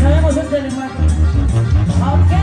sabemos este de lenguaje. Okay.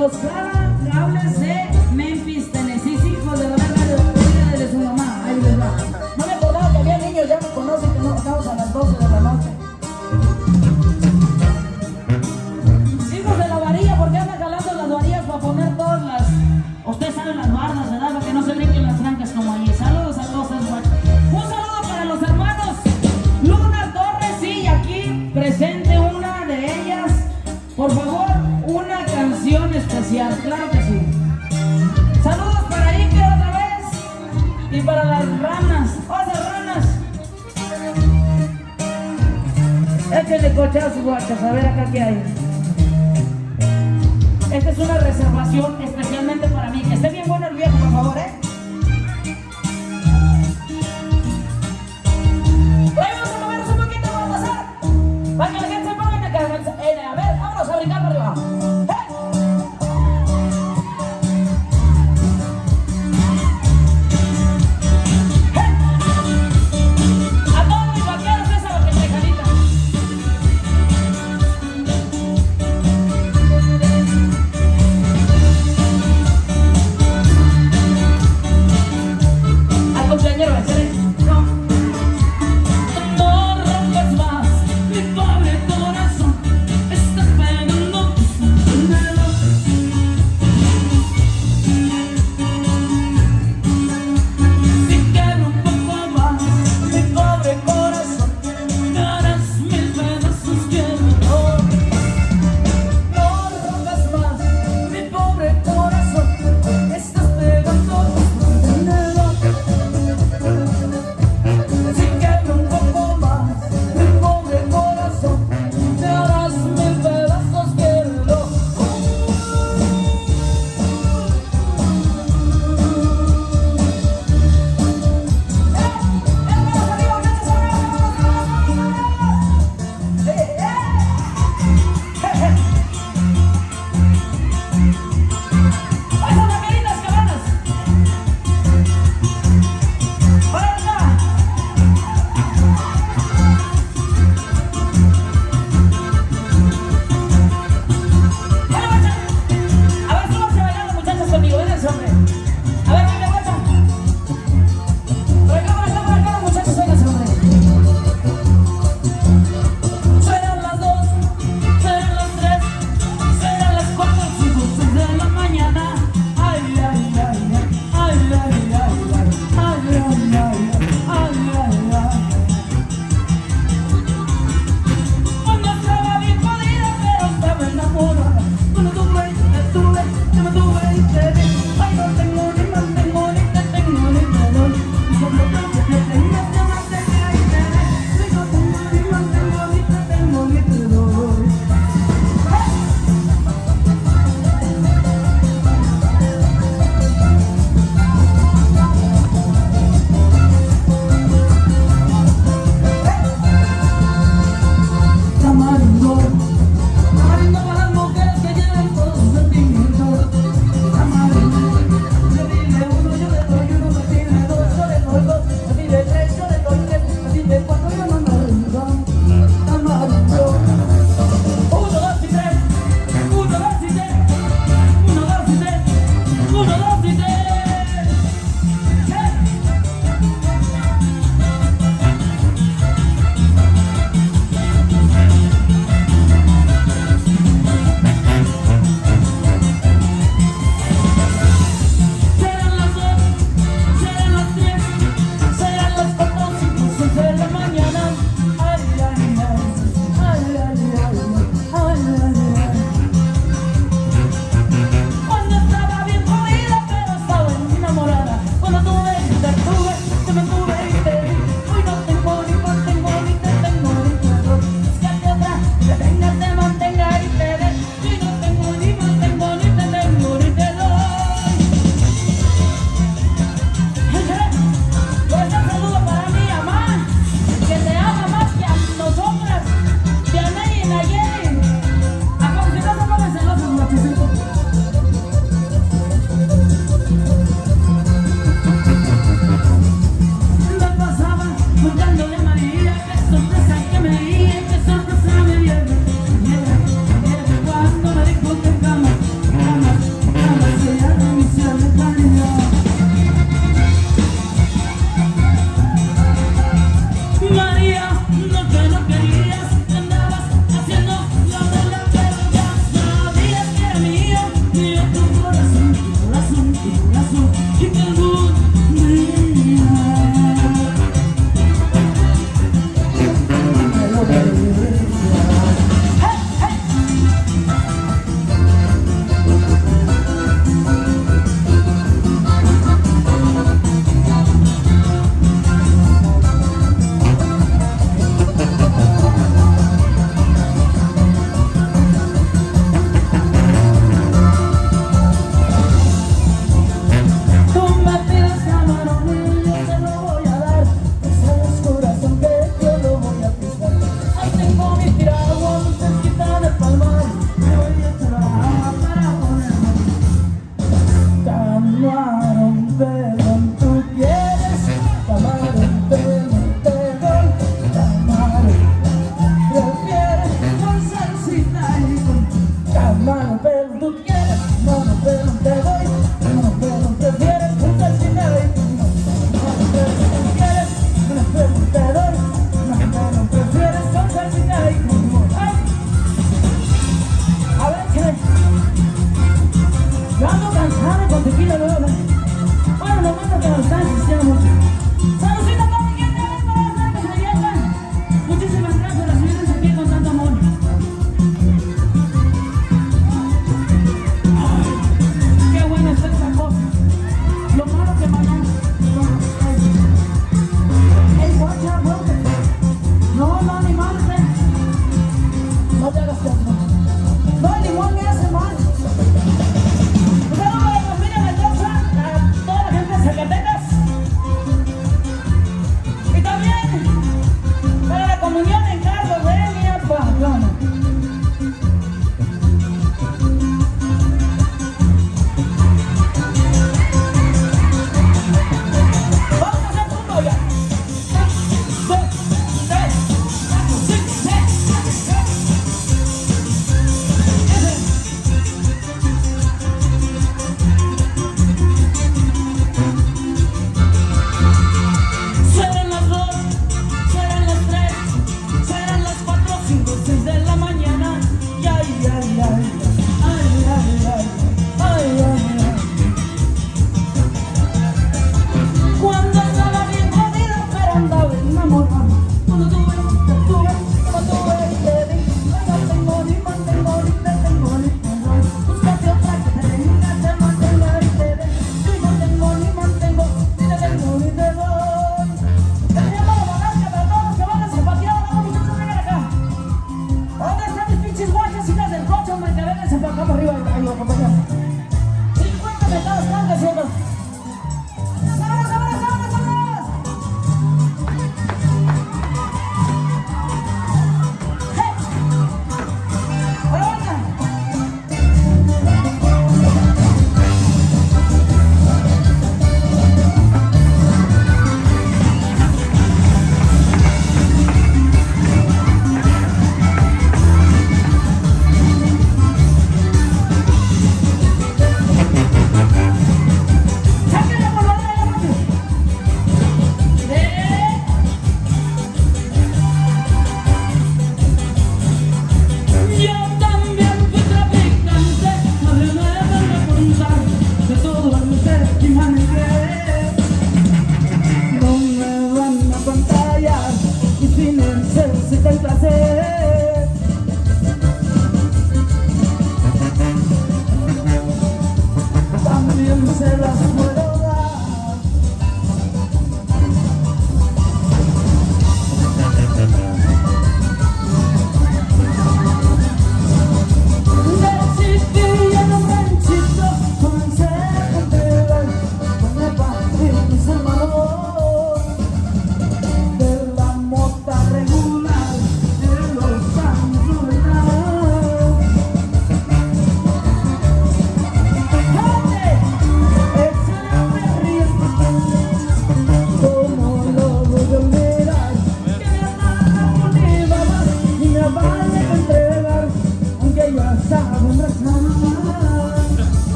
your side. claro que sí. Saludos para Iker otra vez y para las ranas, oh, otras ranas. Échenle cochazos, guachas, a ver acá qué hay. Esta es una reservación especialmente para mí. Que esté bien bueno el viejo, por favor, ¿eh?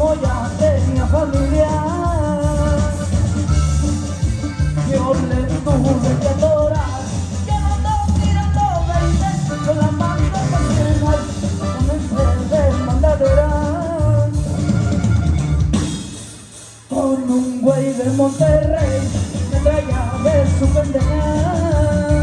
moya tenía familia. Yo le tuve que adorar, que mandó tirando veinte, con la mano comencé de mandadora. Con un güey de Monterrey, me traía de su pendeja.